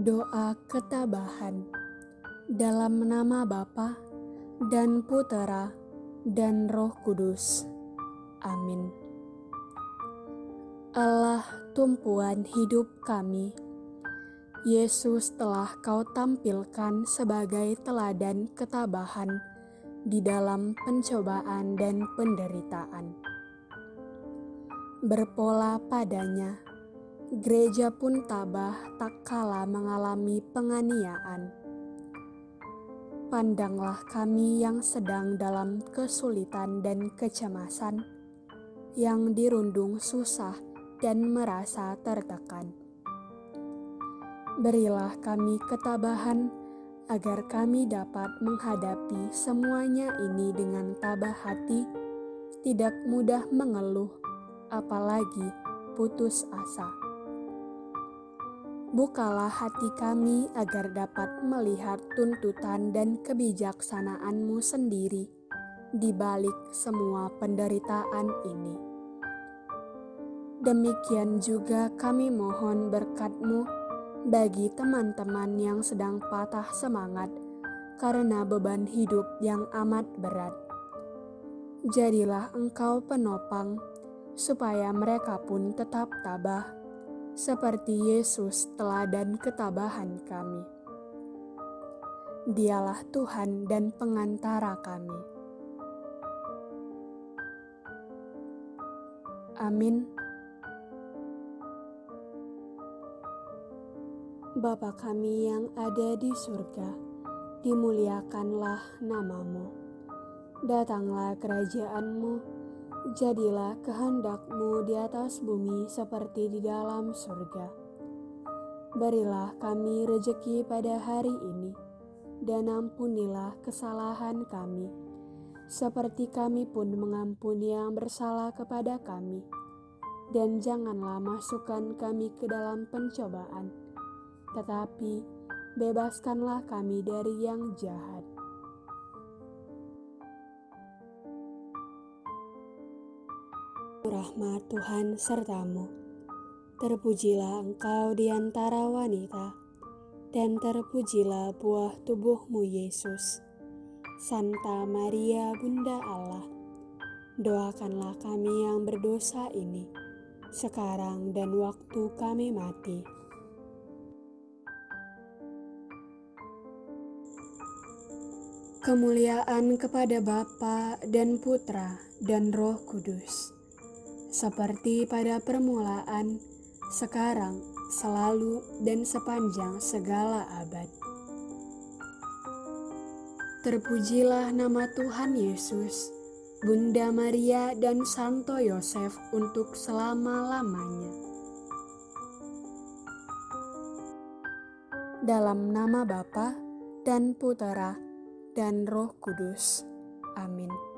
Doa ketabahan dalam nama Bapa dan Putera dan Roh Kudus. Amin. Allah tumpuan hidup kami, Yesus telah kau tampilkan sebagai teladan ketabahan di dalam pencobaan dan penderitaan. Berpola padanya, gereja pun tabah tak kala mengalami penganiayaan. Pandanglah kami yang sedang dalam kesulitan dan kecemasan, yang dirundung susah dan merasa tertekan. Berilah kami ketabahan agar kami dapat menghadapi semuanya ini dengan tabah hati, tidak mudah mengeluh, apalagi putus asa. Bukalah hati kami agar dapat melihat tuntutan dan kebijaksanaanmu sendiri di balik semua penderitaan ini. Demikian juga kami mohon berkatmu bagi teman-teman yang sedang patah semangat karena beban hidup yang amat berat. Jadilah engkau penopang supaya mereka pun tetap tabah seperti Yesus teladan ketabahan kami. Dialah Tuhan dan pengantara kami. Amin. Bapa kami yang ada di surga, dimuliakanlah namamu. Datanglah kerajaanmu, Jadilah kehendakmu di atas bumi seperti di dalam surga. Berilah kami rejeki pada hari ini, dan ampunilah kesalahan kami, seperti kami pun mengampuni yang bersalah kepada kami. Dan janganlah masukkan kami ke dalam pencobaan, tetapi bebaskanlah kami dari yang jahat rahmat Tuhan sertamu. Terpujilah engkau di antara wanita, dan terpujilah buah tubuhmu Yesus. Santa Maria Bunda Allah, doakanlah kami yang berdosa ini, sekarang dan waktu kami mati. Kemuliaan kepada Bapa dan Putra dan Roh Kudus seperti pada permulaan, sekarang, selalu, dan sepanjang segala abad. Terpujilah nama Tuhan Yesus, Bunda Maria, dan Santo Yosef untuk selama-lamanya. Dalam nama Bapa dan Putera dan Roh Kudus. Amin.